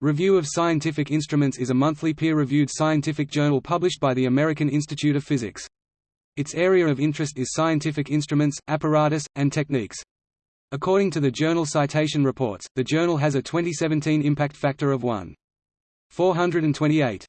Review of Scientific Instruments is a monthly peer-reviewed scientific journal published by the American Institute of Physics. Its area of interest is scientific instruments, apparatus, and techniques. According to the Journal Citation Reports, the journal has a 2017 impact factor of 1.428.